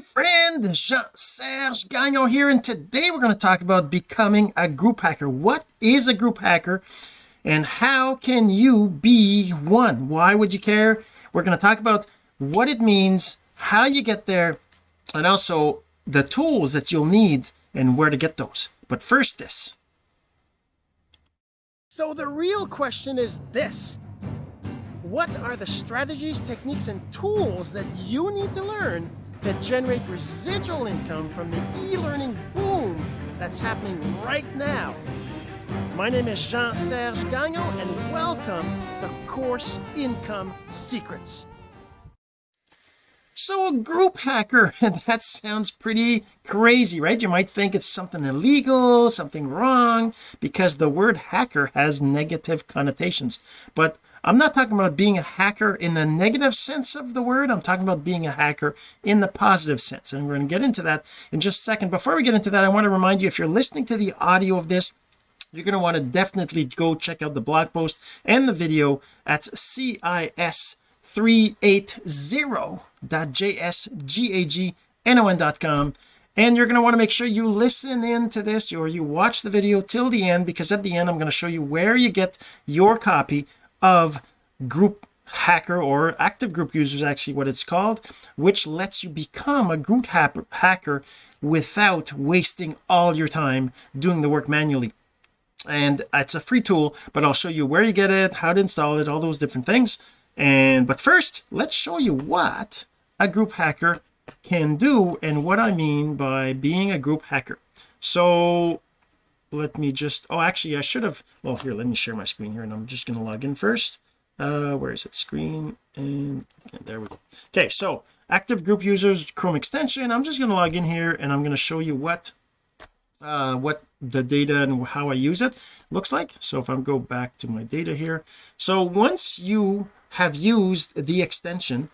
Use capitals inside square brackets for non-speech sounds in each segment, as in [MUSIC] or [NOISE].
friend Jean-Serge Gagnon here and today we're going to talk about becoming a group hacker. What is a group hacker and how can you be one? Why would you care? We're going to talk about what it means how you get there and also the tools that you'll need and where to get those. But first this. So the real question is this. What are the strategies techniques and tools that you need to learn to generate residual income from the e-learning boom that's happening right now. My name is Jean-Serge Gagnon and welcome to Course Income Secrets so a group hacker? [LAUGHS] That sounds pretty crazy right? You might think it's something illegal something wrong because the word hacker has negative connotations. But I'm not talking about being a hacker in the negative sense of the word. I'm talking about being a hacker in the positive sense. And we're going to get into that in just a second. Before we get into that I want to remind you if you're listening to the audio of this you're going to want to definitely go check out the blog post and the video at cis380.jsgagnon.com and you're going to want to make sure you listen in to this or you watch the video till the end because at the end I'm going to show you where you get your copy of group hacker or active group users actually what it's called which lets you become a group hacker without wasting all your time doing the work manually. And it's a free tool but I'll show you where you get it how to install it all those different things and but first let's show you what a group hacker can do and what I mean by being a group hacker. So let me just oh actually I should have well here let me share my screen here and I'm just going to log in first. Uh where is it? Screen and, and there we go. Okay so active group users Chrome extension. I'm just going to log in here and I'm going to show you what uh what the data and how I use it looks like. So if I go back to my data here so once you have used the extension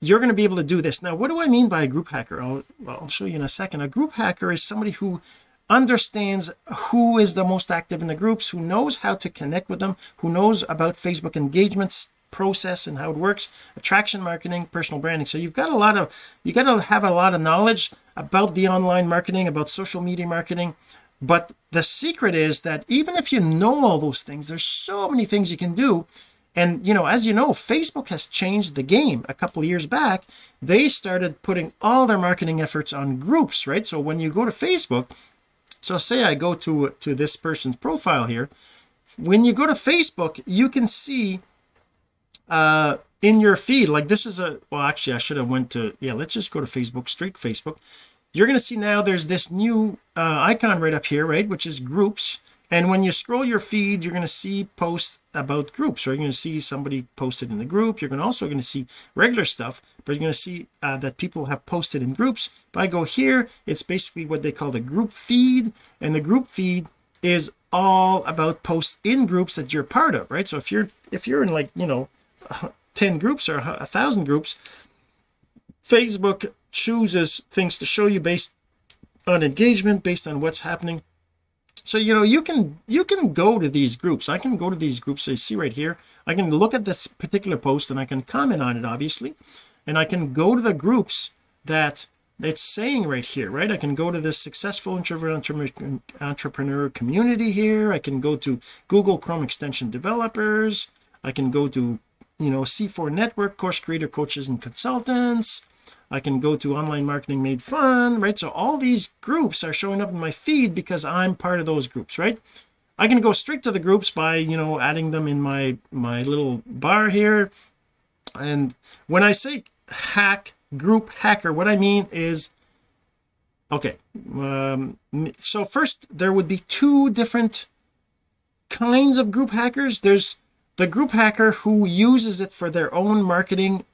you're going to be able to do this. Now what do I mean by a group hacker? I'll, I'll show you in a second. A group hacker is somebody who understands who is the most active in the groups who knows how to connect with them who knows about Facebook engagements process and how it works attraction marketing personal branding. So you've got a lot of you got to have a lot of knowledge about the online marketing about social media marketing. But the secret is that even if you know all those things there's so many things you can do and you know as you know Facebook has changed the game. A couple years back they started putting all their marketing efforts on groups right? So when you go to Facebook so say I go to to this person's profile here when you go to Facebook you can see uh in your feed like this is a well actually I should have went to yeah let's just go to Facebook straight Facebook. You're going to see now there's this new uh, icon right up here right which is groups and when you scroll your feed you're going to see posts about groups or you're going to see somebody posted in the group. You're going to also going to see regular stuff but you're going to see uh, that people have posted in groups. If I go here it's basically what they call the group feed and the group feed is all about posts in groups that you're part of right? So if you're if you're in like you know [LAUGHS] 10 groups or a thousand groups Facebook chooses things to show you based on engagement based on what's happening so you know you can you can go to these groups. I can go to these groups. You see right here. I can look at this particular post and I can comment on it obviously. And I can go to the groups that it's saying right here right? I can go to this successful introvert entrepreneur community here. I can go to Google Chrome extension developers. I can go to you know C4 network course creator coaches and consultants I can go to online marketing made fun right? So all these groups are showing up in my feed because I'm part of those groups right? I can go straight to the groups by you know adding them in my my little bar here. And when I say hack group hacker what I mean is okay um, so first there would be two different kinds of group hackers. There's the group hacker who uses it for their own marketing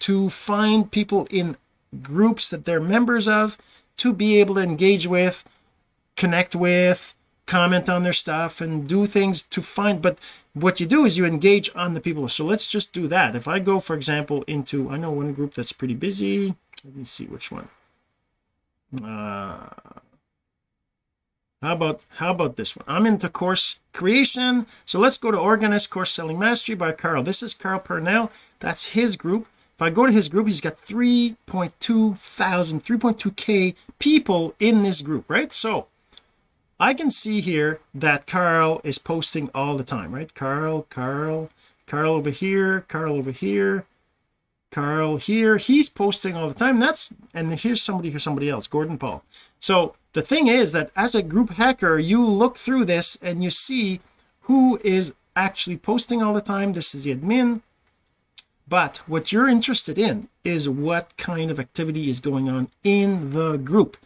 to find people in groups that they're members of to be able to engage with connect with comment on their stuff and do things to find but what you do is you engage on the people. So let's just do that. If I go for example into I know one group that's pretty busy. Let me see which one. Uh how about how about this one? I'm into course creation. So let's go to organist course selling mastery by Carl. This is Carl Purnell. That's his group if I go to his group he's got 3.2 thousand 3.2k people in this group right? So I can see here that Carl is posting all the time right? Carl Carl Carl over here Carl over here Carl here. He's posting all the time. That's and here's somebody here's somebody else Gordon Paul. So the thing is that as a group hacker you look through this and you see who is actually posting all the time. This is the admin but what you're interested in is what kind of activity is going on in the group.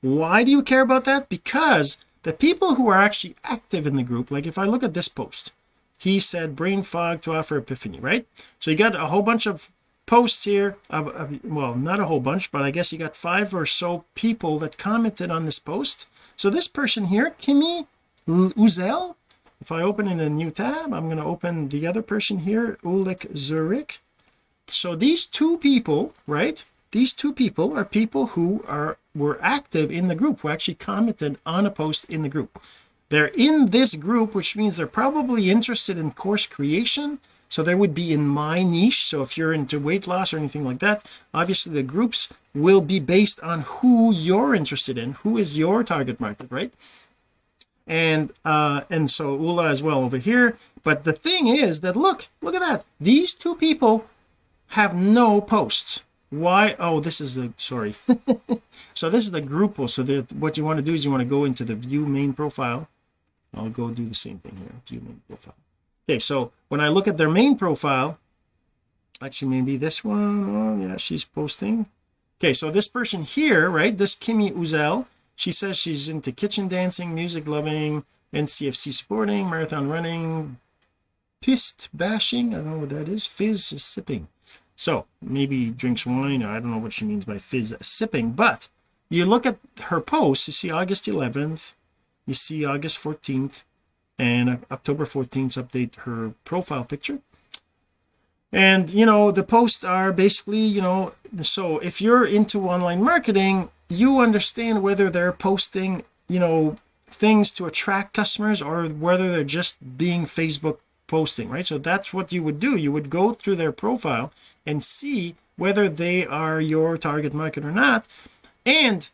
Why do you care about that? Because the people who are actually active in the group like if I look at this post he said brain fog to offer epiphany right? So you got a whole bunch of posts here well not a whole bunch but I guess you got five or so people that commented on this post. So this person here Kimi Uzel if I open in a new tab I'm going to open the other person here Ulik Zurich so these two people right these two people are people who are were active in the group who actually commented on a post in the group. They're in this group which means they're probably interested in course creation. So they would be in my niche. So if you're into weight loss or anything like that obviously the groups will be based on who you're interested in who is your target market right? And uh and so Ula as well over here. But the thing is that look look at that. These two people have no posts. Why? Oh this is the sorry. [LAUGHS] So this is the group post. so that what you want to do is you want to go into the view main profile. I'll go do the same thing here view main profile. Okay so when I look at their main profile actually maybe this one oh yeah she's posting. Okay so this person here right this Kimmy Uzel she says she's into kitchen dancing music loving NCFC sporting marathon running pissed bashing. I don't know what that is. Fizz sipping. So maybe drinks wine. I don't know what she means by fizz sipping but you look at her posts you see August 11th you see August 14th and October 14th update her profile picture. And you know the posts are basically you know so if you're into online marketing you understand whether they're posting you know things to attract customers or whether they're just being Facebook posting right? So that's what you would do. You would go through their profile and see whether they are your target market or not. And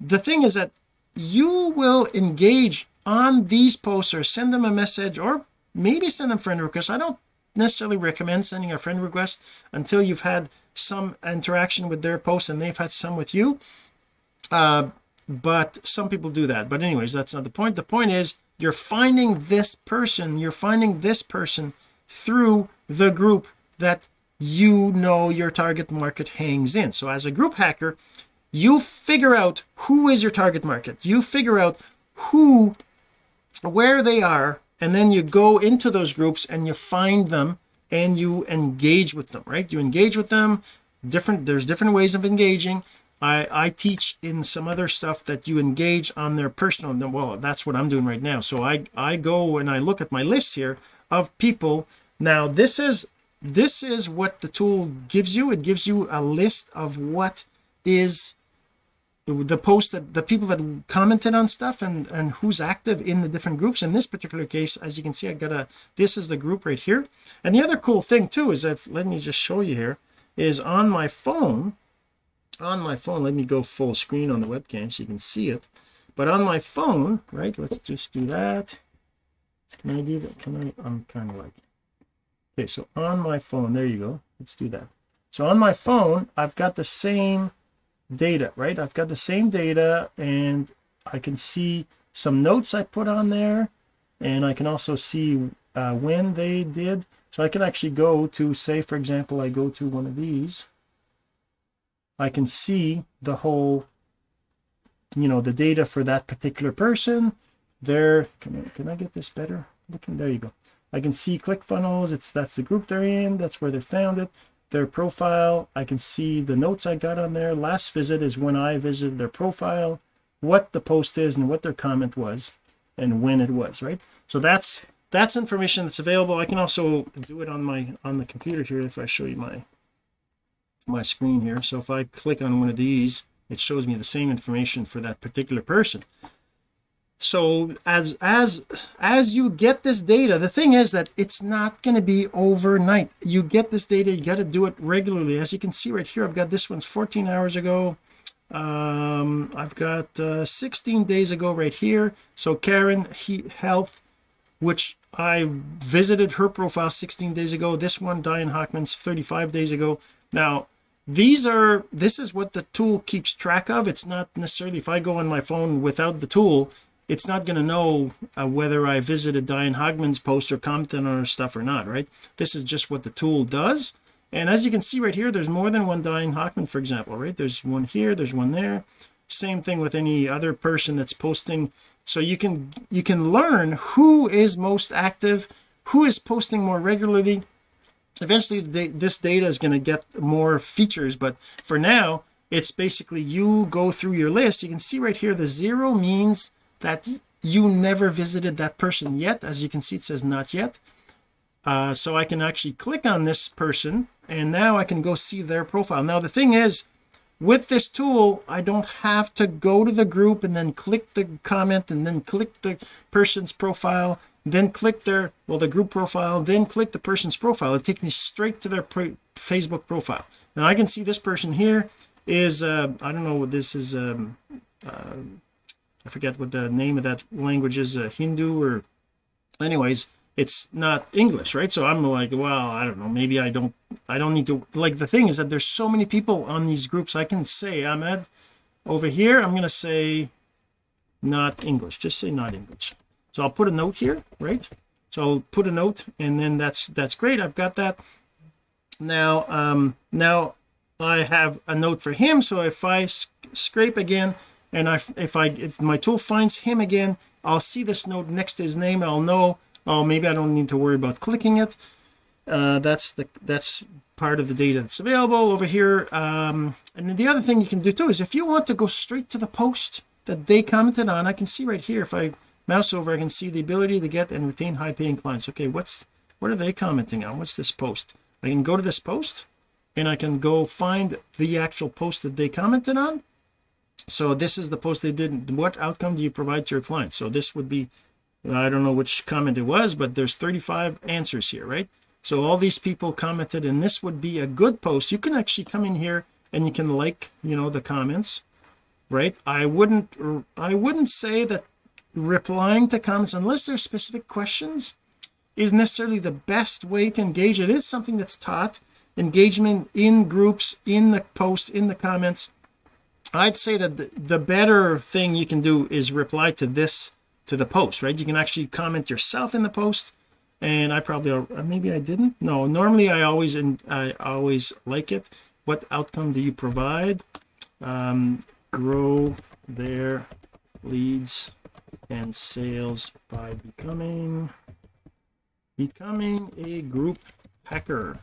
the thing is that you will engage on these posts or send them a message or maybe send them friend requests. I don't necessarily recommend sending a friend request until you've had some interaction with their post and they've had some with you. Uh, but some people do that. But anyways that's not the point. The point is you're finding this person you're finding this person through the group that you know your target market hangs in. So as a group hacker you figure out who is your target market. You figure out who where they are and then you go into those groups and you find them and you engage with them right? You engage with them different there's different ways of engaging I I teach in some other stuff that you engage on their personal well that's what I'm doing right now. So I I go and I look at my list here of people. Now this is this is what the tool gives you. It gives you a list of what is the post that the people that commented on stuff and and who's active in the different groups. In this particular case as you can see I got a this is the group right here. And the other cool thing too is if let me just show you here is on my phone on my phone. Let me go full screen on the webcam so you can see it. But on my phone right let's just do that. Can I do that? Can I? I'm kind of like okay so on my phone there you go. Let's do that. So on my phone I've got the same data right? I've got the same data and I can see some notes I put on there and I can also see uh, when they did. So I can actually go to say for example I go to one of these I can see the whole you know the data for that particular person. There can I, can I get this better looking? There you go. I can see ClickFunnels it's that's the group they're in. That's where they found it their profile. I can see the notes I got on there. Last visit is when I visited their profile what the post is and what their comment was and when it was right? So that's that's information that's available. I can also do it on my on the computer here if I show you my my screen here. So if I click on one of these it shows me the same information for that particular person. So as as as you get this data the thing is that it's not going to be overnight. You get this data you got to do it regularly. As you can see right here I've got this one's 14 hours ago. Um I've got uh, 16 days ago right here. So Karen he health which I visited her profile 16 days ago. This one Diane Hockman's 35 days ago. Now these are this is what the tool keeps track of. It's not necessarily if I go on my phone without the tool it's not going to know uh, whether I visited Diane Hockman's post or commented on her stuff or not right? This is just what the tool does. And as you can see right here there's more than one Diane Hockman for example right? There's one here there's one there. Same thing with any other person that's posting. So you can you can learn who is most active who is posting more regularly eventually the, this data is going to get more features but for now it's basically you go through your list. You can see right here the zero means that you never visited that person yet. As you can see it says not yet. Uh, so I can actually click on this person and now I can go see their profile. Now the thing is with this tool I don't have to go to the group and then click the comment and then click the person's profile then click their well the group profile then click the person's profile. It takes me straight to their Facebook profile. And I can see this person here is uh I don't know what this is um uh, I forget what the name of that language is uh, Hindu or anyways it's not English right? So I'm like well I don't know maybe I don't I don't need to like the thing is that there's so many people on these groups I can say Ahmed over here I'm going to say not English just say not English so I'll put a note here right? So I'll put a note and then that's that's great I've got that. Now um now I have a note for him so if I scrape again and I, if I if my tool finds him again I'll see this note next to his name I'll know oh maybe I don't need to worry about clicking it. Uh, that's the that's part of the data that's available over here. Um, and then the other thing you can do too is if you want to go straight to the post that they commented on I can see right here if I mouse over I can see the ability to get and retain high paying clients. Okay what's what are they commenting on? What's this post? I can go to this post and I can go find the actual post that they commented on. So this is the post they did what outcome do you provide to your clients so this would be I don't know which comment it was but there's 35 answers here right? So all these people commented and this would be a good post. You can actually come in here and you can like you know the comments right? I wouldn't I wouldn't say that replying to comments unless there's specific questions is necessarily the best way to engage. It is something that's taught engagement in groups in the posts in the comments. I'd say that the, the better thing you can do is reply to this to the post right? You can actually comment yourself in the post and I probably uh, maybe I didn't? No normally I always and I always like it. What outcome do you provide? Um, grow their leads and sales by becoming becoming a group hacker.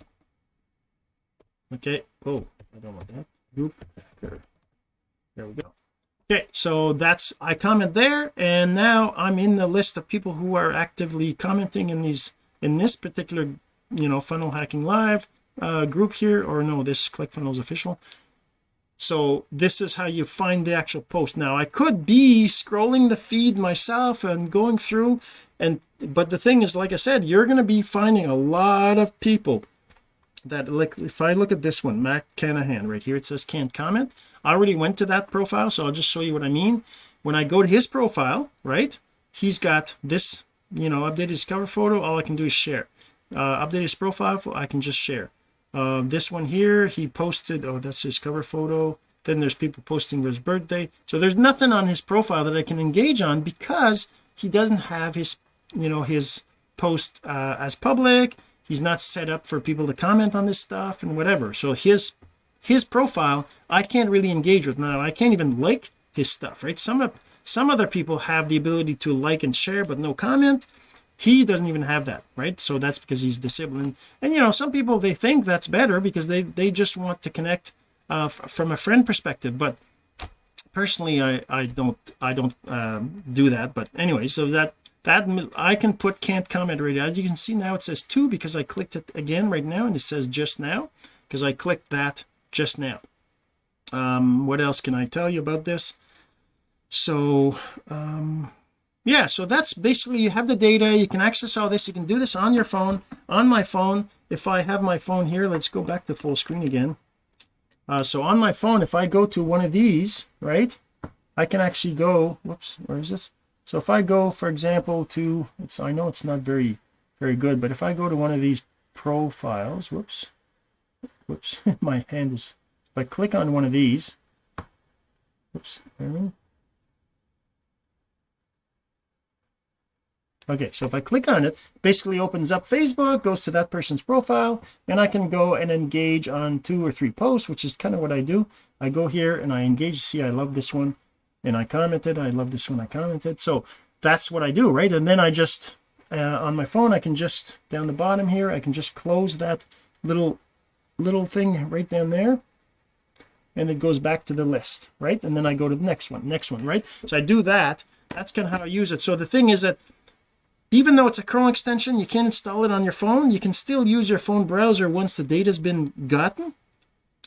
Okay oh I don't want that. Group hacker. There we go. Okay so that's I comment there and now I'm in the list of people who are actively commenting in these in this particular you know funnel hacking live uh, group here or no this ClickFunnels official so this is how you find the actual post. Now I could be scrolling the feed myself and going through and but the thing is like I said you're going to be finding a lot of people that like if I look at this one Matt Canahan right here it says can't comment. I already went to that profile so I'll just show you what I mean. When I go to his profile right he's got this you know update his cover photo. All I can do is share. Uh update his profile I can just share uh, this one here he posted oh that's his cover photo. Then there's people posting his birthday. So there's nothing on his profile that I can engage on because he doesn't have his you know his post uh, as public. He's not set up for people to comment on this stuff and whatever. So his his profile I can't really engage with. Now I can't even like his stuff right? Some some other people have the ability to like and share but no comment he doesn't even have that right? So that's because he's disabled and, and you know some people they think that's better because they they just want to connect uh, from a friend perspective. But personally I I don't I don't um, do that. But anyway so that that I can put can't comment right as you can see now it says two because I clicked it again right now and it says just now because I clicked that just now. Um what else can I tell you about this? So um yeah so that's basically you have the data you can access all this you can do this on your phone on my phone. If I have my phone here let's go back to full screen again. Uh, so on my phone if I go to one of these right I can actually go whoops where is this? So if I go for example to it's I know it's not very very good but if I go to one of these profiles whoops whoops [LAUGHS] my hand is if I click on one of these whoops okay so if I click on it basically opens up Facebook goes to that person's profile and I can go and engage on two or three posts which is kind of what I do. I go here and I engage. See I love this one and I commented. I love this one I commented. So that's what I do right? And then I just uh, on my phone I can just down the bottom here I can just close that little little thing right down there and it goes back to the list right? And then I go to the next one next one right? So I do that. That's kind of how I use it. So the thing is that even though it's a Chrome extension you can't install it on your phone. You can still use your phone browser once the data's been gotten.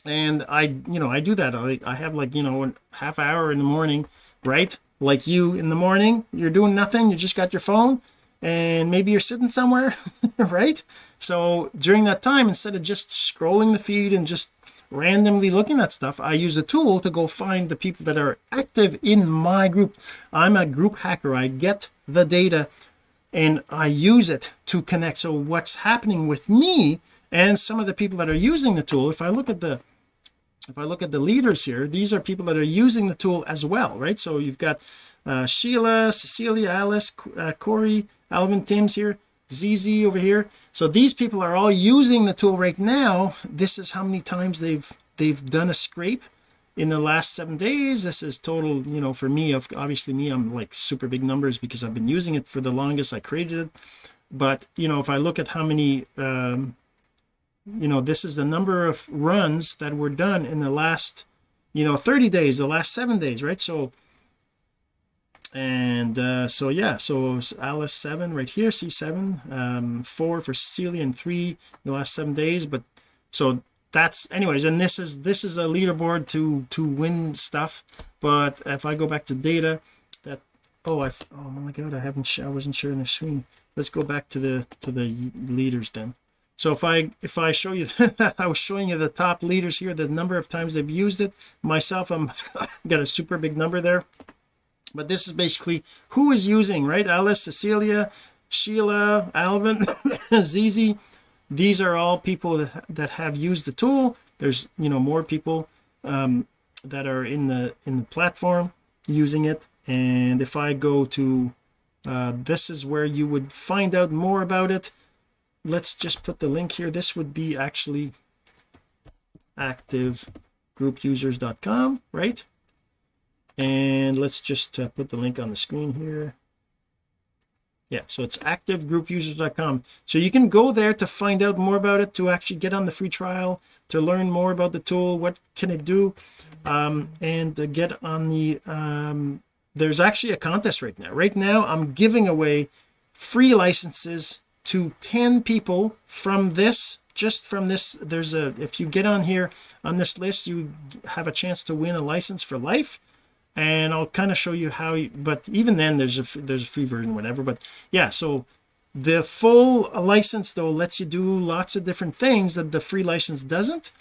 And I you know I do that. I, I have like you know a half hour in the morning right? Like you in the morning you're doing nothing. You just got your phone and maybe you're sitting somewhere [LAUGHS] right? So during that time instead of just scrolling the feed and just randomly looking at stuff I use a tool to go find the people that are active in my group. I'm a group hacker. I get the data and I use it to connect. So what's happening with me and some of the people that are using the tool if I look at the if I look at the leaders here these are people that are using the tool as well right? So you've got uh, Sheila Cecilia Alice uh, Corey Alvin Tim's here ZZ over here. So these people are all using the tool right now. This is how many times they've they've done a scrape in the last seven days this is total you know for me of obviously me I'm like super big numbers because I've been using it for the longest. I created it. But you know if I look at how many um you know this is the number of runs that were done in the last you know 30 days the last seven days right? So and uh so yeah so Alice seven right here C7 um four for Cecilia and three the last seven days. But so that's anyways and this is this is a leaderboard to to win stuff but if I go back to data that oh I oh my god I haven't I wasn't sharing the screen. Let's go back to the to the leaders then. So if I if I show you [LAUGHS] I was showing you the top leaders here the number of times they've used it. Myself I'm [LAUGHS] got a super big number there. But this is basically who is using right? Alice Cecilia Sheila Alvin [LAUGHS] ZZ these are all people that, have used the tool. There's you know more people um, that are in the in the platform using it. And if I go to uh, this is where you would find out more about it. Let's just put the link here. This would be actually activegroupusers.com right? And let's just uh, put the link on the screen here yeah so it's activegroupusers.com so you can go there to find out more about it to actually get on the free trial to learn more about the tool what can it do um, and get on the um, there's actually a contest right now. Right now I'm giving away free licenses to 10 people from this just from this there's a if you get on here on this list you have a chance to win a license for life and I'll kind of show you how you, but even then there's a there's a free version whatever but yeah so the full license though lets you do lots of different things that the free license doesn't.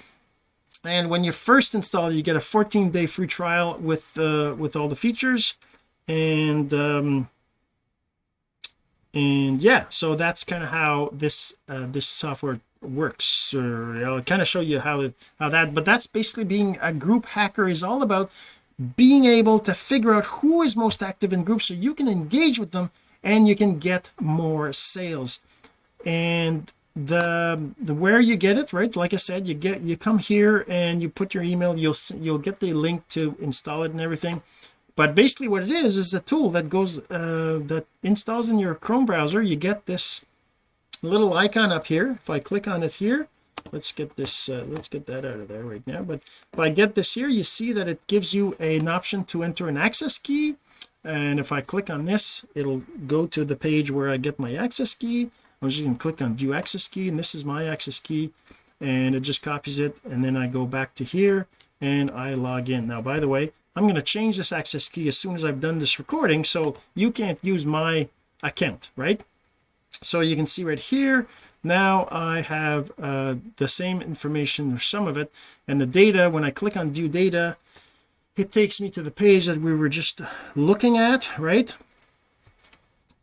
And when you first install you get a 14 day free trial with uh with all the features. And um and yeah so that's kind of how this uh this software works. Or I'll kind of show you how it, how that but that's basically being a group hacker is all about being able to figure out who is most active in groups so you can engage with them and you can get more sales. And the the where you get it right like I said you get you come here and you put your email you'll you'll get the link to install it and everything. But basically what it is is a tool that goes uh, that installs in your Chrome browser. You get this little icon up here. If I click on it here let's get this uh, let's get that out of there right now. But if I get this here you see that it gives you an option to enter an access key. And if I click on this it'll go to the page where I get my access key. I'm just going to click on view access key and this is my access key. And it just copies it and then I go back to here and I log in. Now by the way I'm going to change this access key as soon as I've done this recording so you can't use my account right? So you can see right here now I have uh, the same information or some of it and the data when I click on view data it takes me to the page that we were just looking at right?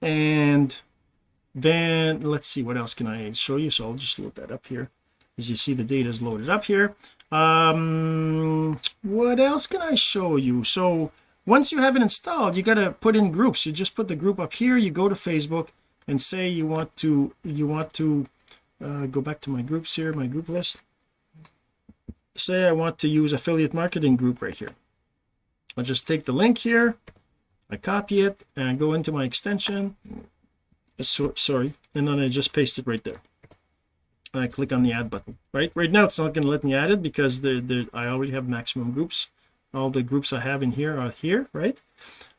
And then let's see what else can I show you? So I'll just load that up here. As you see the data is loaded up here. Um what else can I show you? So once you have it installed you got to put in groups. You just put the group up here you go to Facebook and say you want to you want to uh, go back to my groups here my group list. Say I want to use affiliate marketing group right here. I'll just take the link here I copy it and I go into my extension. So, sorry and then I just paste it right there. I click on the add button right? Right now it's not going to let me add it because there I already have maximum groups. All the groups I have in here are here right?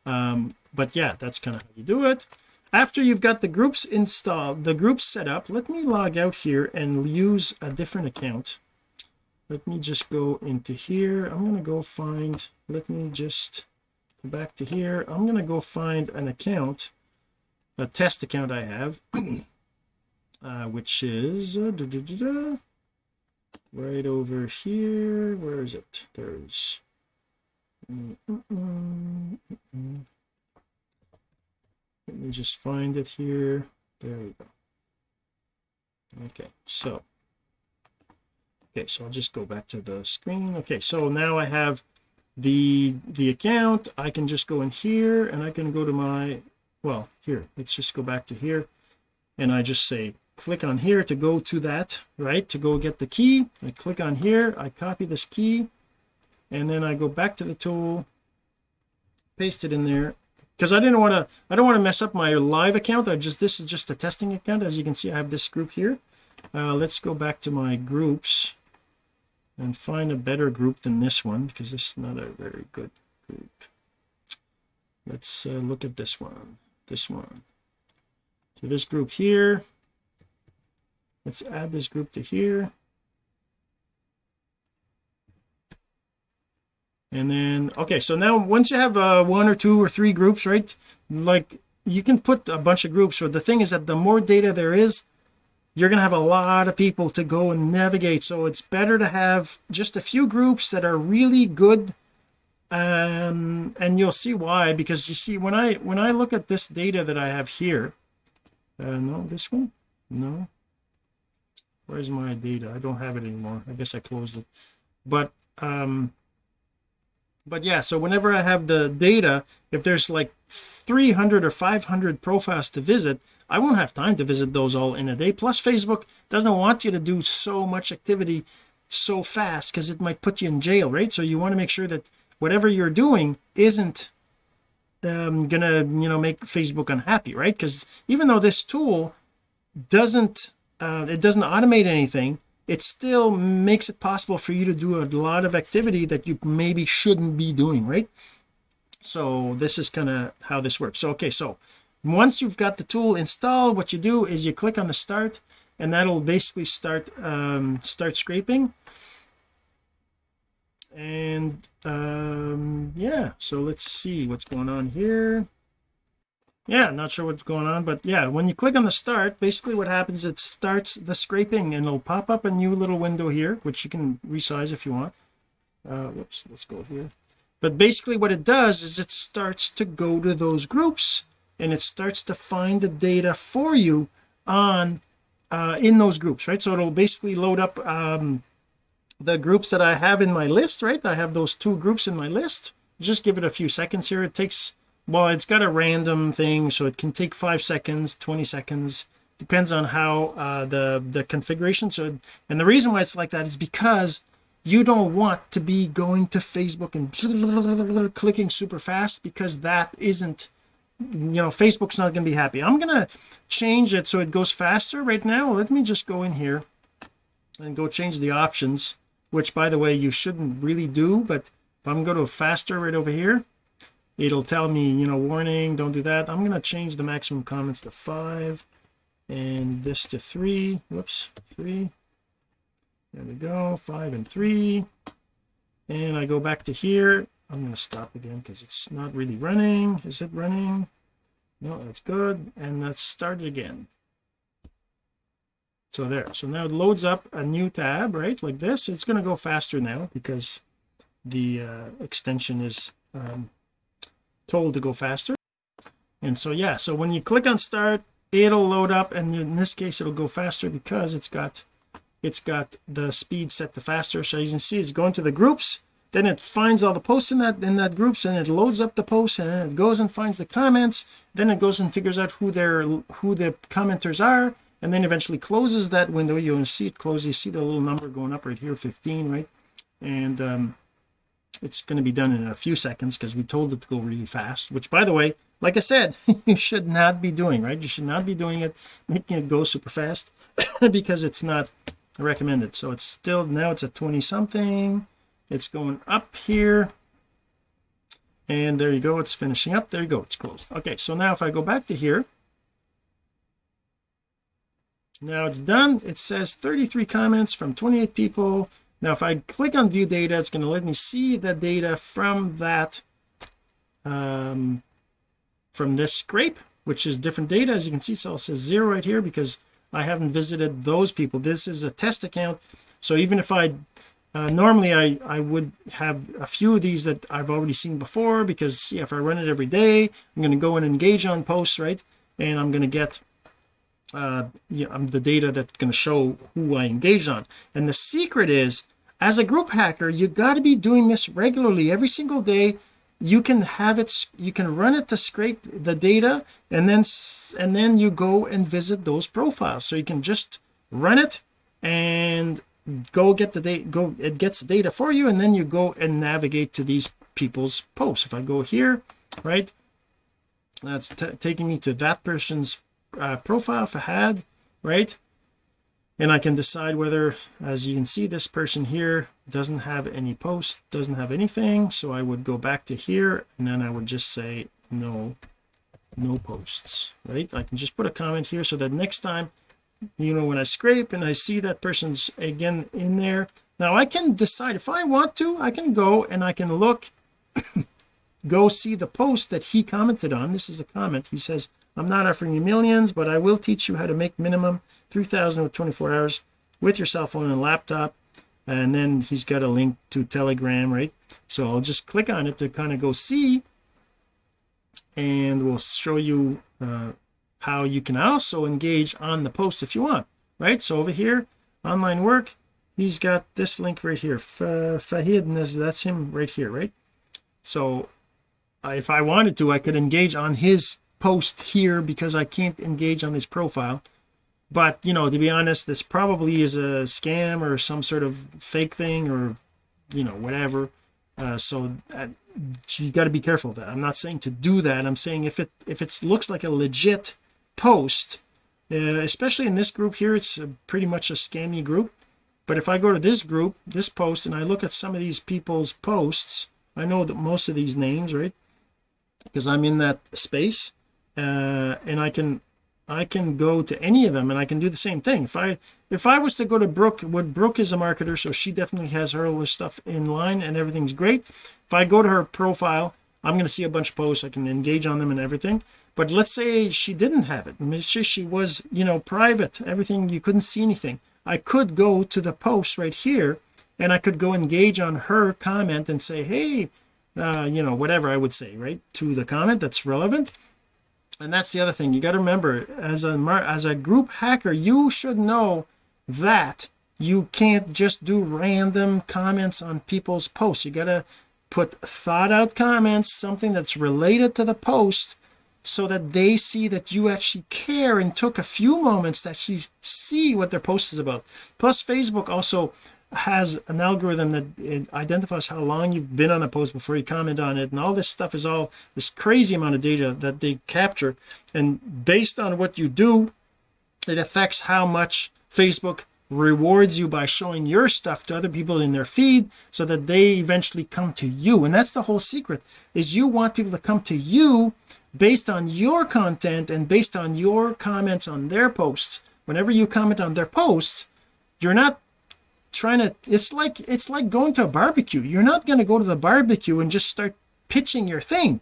Um, but yeah that's kind of how you do it after you've got the groups installed the groups set up let me log out here and use a different account. Let me just go into here. I'm going to go find let me just go back to here. I'm going to go find an account a test account I have [CLEARS THROAT] uh, which is uh, da, da, da, right over here. Where is it? There's mm, mm, mm, let me just find it here. There we go. Okay so okay so I'll just go back to the screen. Okay so now I have the the account. I can just go in here and I can go to my well here let's just go back to here. And I just say click on here to go to that right? To go get the key. I click on here I copy this key and then I go back to the tool paste it in there because I didn't want to I don't want to mess up my live account. I just this is just a testing account. As you can see I have this group here. Uh, let's go back to my groups and find a better group than this one because this is not a very good group. Let's uh, look at this one this one. So this group here let's add this group to here and then okay so now once you have uh, one or two or three groups right like you can put a bunch of groups but the thing is that the more data there is you're going to have a lot of people to go and navigate. So it's better to have just a few groups that are really good um and you'll see why because you see when I when I look at this data that I have here uh no this one? No. Where's my data? I don't have it anymore. I guess I closed it. But um but yeah so whenever I have the data if there's like 300 or 500 profiles to visit I won't have time to visit those all in a day. Plus Facebook doesn't want you to do so much activity so fast because it might put you in jail right? So you want to make sure that whatever you're doing isn't um, gonna you know make Facebook unhappy right? Because even though this tool doesn't uh, it doesn't automate anything it still makes it possible for you to do a lot of activity that you maybe shouldn't be doing right? So this is kind of how this works. So okay so once you've got the tool installed what you do is you click on the start and that'll basically start um, start scraping. And um yeah so let's see what's going on here yeah not sure what's going on but yeah when you click on the start basically what happens is it starts the scraping and it'll pop up a new little window here which you can resize if you want. Uh whoops let's go here. But basically what it does is it starts to go to those groups and it starts to find the data for you on uh in those groups right? So it'll basically load up um the groups that I have in my list right? I have those two groups in my list. Just give it a few seconds here. It takes well it's got a random thing so it can take five seconds 20 seconds. Depends on how uh, the the configuration. So and the reason why it's like that is because you don't want to be going to Facebook and [LAUGHS] clicking super fast because that isn't you know Facebook's not going to be happy. I'm going to change it so it goes faster right now. Let me just go in here and go change the options which by the way you shouldn't really do but if I'm going to faster right over here it'll tell me you know warning don't do that. I'm going to change the maximum comments to five and this to three. Whoops three. There we go five and three. And I go back to here. I'm going to stop again because it's not really running. Is it running? No that's good. And let's start it again. So there. So now it loads up a new tab right like this. It's going to go faster now because the uh, extension is um, told to go faster. And so yeah so when you click on start it'll load up and in this case it'll go faster because it's got it's got the speed set to faster. So you can see it's going to the groups then it finds all the posts in that in that groups and it loads up the posts and it goes and finds the comments. Then it goes and figures out who their who the commenters are and then eventually closes that window. You'll see it close you see the little number going up right here 15 right? And um it's going to be done in a few seconds because we told it to go really fast which by the way like I said [LAUGHS] you should not be doing right? You should not be doing it making it go super fast [CLEARS THROAT] because it's not recommended. So it's still now it's at 20 something it's going up here. And there you go it's finishing up. There you go it's closed. Okay so now if I go back to here now it's done. It says 33 comments from 28 people now if I click on view data it's going to let me see the data from that um from this scrape which is different data. As you can see so it says zero right here because I haven't visited those people. This is a test account. So even if I uh, normally I I would have a few of these that I've already seen before because yeah, if I run it every day I'm going to go and engage on posts right? And I'm going to get uh yeah, um, the data that's going to show who I engaged on. And the secret is as a group hacker you got to be doing this regularly. Every single day you can have it you can run it to scrape the data and then and then you go and visit those profiles. So you can just run it and go get the data go it gets data for you and then you go and navigate to these people's posts. If I go here right that's taking me to that person's uh, profile Fahad right and I can decide whether as you can see this person here doesn't have any posts doesn't have anything so I would go back to here and then I would just say no no posts right? I can just put a comment here so that next time you know when I scrape and I see that person's again in there now I can decide if I want to I can go and I can look [COUGHS] go see the post that he commented on. This is a comment. He says I'm not offering you millions but I will teach you how to make minimum 3000 with 24 hours with your cell phone and laptop. And then he's got a link to telegram right? So I'll just click on it to kind of go see. And we'll show you uh, how you can also engage on the post if you want right? So over here online work he's got this link right here. Fahid that's him right here right? So uh, if I wanted to I could engage on his post here because I can't engage on his profile. But you know to be honest this probably is a scam or some sort of fake thing or you know whatever. Uh, so uh, you got to be careful of that. I'm not saying to do that. I'm saying if it if it looks like a legit post uh, especially in this group here it's a, pretty much a scammy group. But if I go to this group this post and I look at some of these people's posts I know that most of these names right? Because I'm in that space uh, and I can I can go to any of them and I can do the same thing. If I if I was to go to Brooke what Brooke is a marketer so she definitely has her stuff in line and everything's great. If I go to her profile I'm going to see a bunch of posts I can engage on them and everything. But let's say she didn't have it. She, she was you know private everything you couldn't see anything. I could go to the post right here and I could go engage on her comment and say hey uh, you know whatever I would say right to the comment that's relevant and that's the other thing. You got to remember as a as a group hacker you should know that you can't just do random comments on people's posts. You got to put thought out comments something that's related to the post so that they see that you actually care and took a few moments to actually see what their post is about. Plus Facebook also has an algorithm that identifies how long you've been on a post before you comment on it and all this stuff is all this crazy amount of data that they capture. And based on what you do it affects how much Facebook rewards you by showing your stuff to other people in their feed so that they eventually come to you. And that's the whole secret is you want people to come to you based on your content and based on your comments on their posts. Whenever you comment on their posts you're not trying to it's like it's like going to a barbecue. You're not going to go to the barbecue and just start pitching your thing.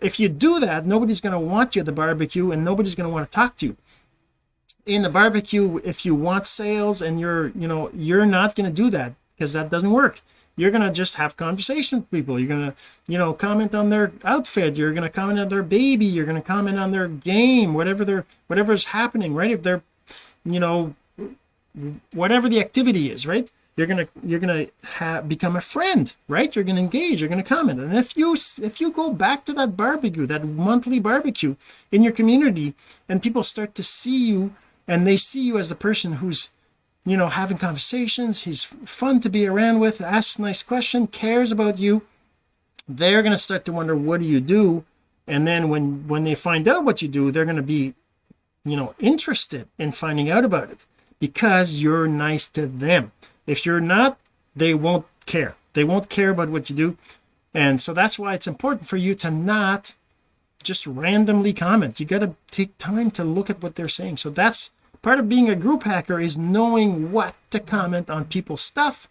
If you do that nobody's going to want you at the barbecue and nobody's going to want to talk to you. In the barbecue if you want sales and you're you know you're not going to do that because that doesn't work. You're going to just have conversation with people. You're going to you know comment on their outfit. You're going to comment on their baby. You're going to comment on their game whatever they're whatever's happening right? If they're you know whatever the activity is right? You're gonna you're gonna have become a friend right? You're gonna engage you're gonna comment. And if you if you go back to that barbecue that monthly barbecue in your community and people start to see you and they see you as a person who's you know having conversations he's fun to be around with asks nice question cares about you they're going to start to wonder what do you do? And then when when they find out what you do they're going to be you know interested in finding out about it because you're nice to them. If you're not they won't care. They won't care about what you do. And so that's why it's important for you to not just randomly comment. You got to take time to look at what they're saying. So that's part of being a group hacker is knowing what to comment on people's stuff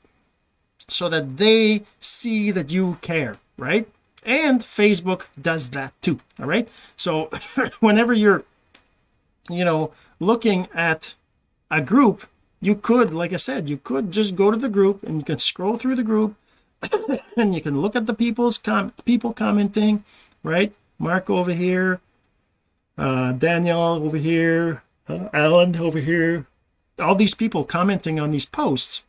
so that they see that you care right? And Facebook does that too all right? So [LAUGHS] whenever you're you know looking at a group you could like I said you could just go to the group and you can scroll through the group [COUGHS] and you can look at the people's com people commenting right? Mark over here uh Daniel over here uh, Alan over here. All these people commenting on these posts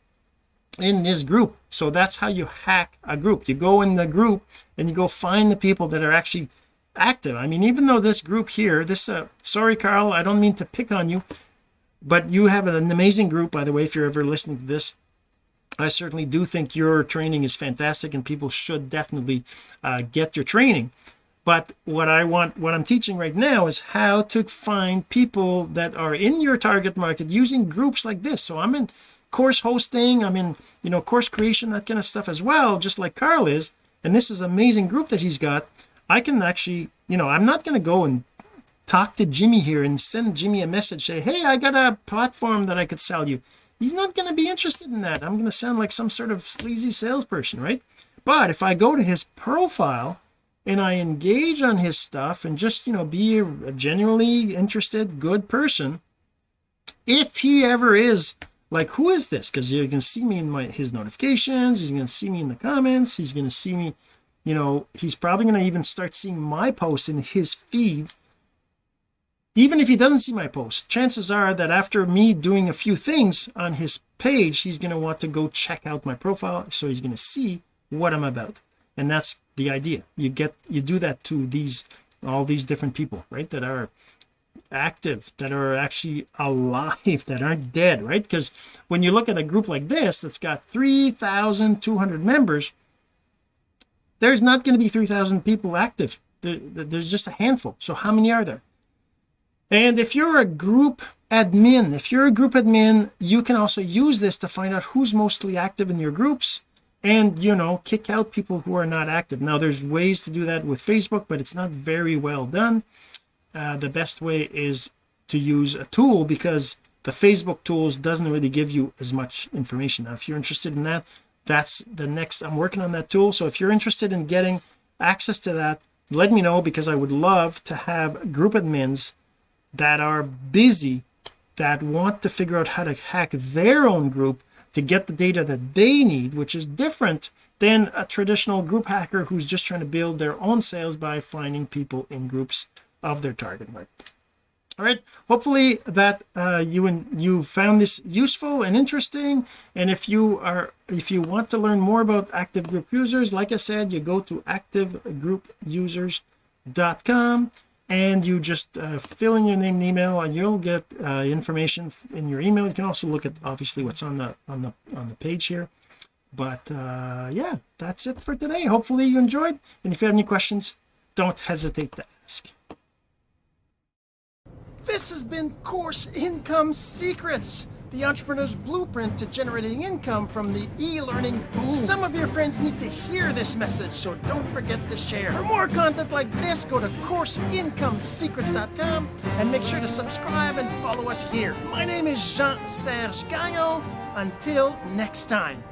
in this group. So that's how you hack a group. You go in the group and you go find the people that are actually active. I mean even though this group here this uh sorry Carl I don't mean to pick on you but you have an amazing group by the way if you're ever listening to this. I certainly do think your training is fantastic and people should definitely uh, get your training. But what I want what I'm teaching right now is how to find people that are in your target market using groups like this. So I'm in course hosting I'm in you know course creation that kind of stuff as well just like Carl is. And this is amazing group that he's got. I can actually you know I'm not going to go and talk to Jimmy here and send Jimmy a message say hey I got a platform that I could sell you. He's not going to be interested in that. I'm going to sound like some sort of sleazy salesperson right? But if I go to his profile and I engage on his stuff and just you know be a genuinely interested good person if he ever is like who is this? Because you can see me in my his notifications he's going to see me in the comments he's going to see me you know he's probably going to even start seeing my posts in his feed even if he doesn't see my post chances are that after me doing a few things on his page he's going to want to go check out my profile so he's going to see what I'm about. And that's the idea. You get you do that to these all these different people right that are active that are actually alive [LAUGHS] that aren't dead right? Because when you look at a group like this that's got 3,200 members there's not going to be 3,000 people active. There, there's just a handful. So how many are there and if you're a group admin if you're a group admin you can also use this to find out who's mostly active in your groups and you know kick out people who are not active. Now there's ways to do that with Facebook but it's not very well done. Uh, the best way is to use a tool because the Facebook tools doesn't really give you as much information. Now if you're interested in that that's the next I'm working on that tool. So if you're interested in getting access to that let me know because I would love to have group admins that are busy that want to figure out how to hack their own group to get the data that they need which is different than a traditional group hacker who's just trying to build their own sales by finding people in groups of their target market. All right hopefully that uh, you and you found this useful and interesting. And if you are if you want to learn more about active group users like I said you go to activegroupusers.com and you just uh, fill in your name and email and you'll get uh, information in your email. You can also look at obviously what's on the on the on the page here. But uh yeah that's it for today. Hopefully you enjoyed. And if you have any questions don't hesitate to ask. This has been course income secrets the entrepreneur's blueprint to generating income from the e-learning boom. Some of your friends need to hear this message, so don't forget to share. For more content like this, go to CourseIncomeSecrets.com and make sure to subscribe and follow us here. My name is Jean-Serge Gagnon. until next time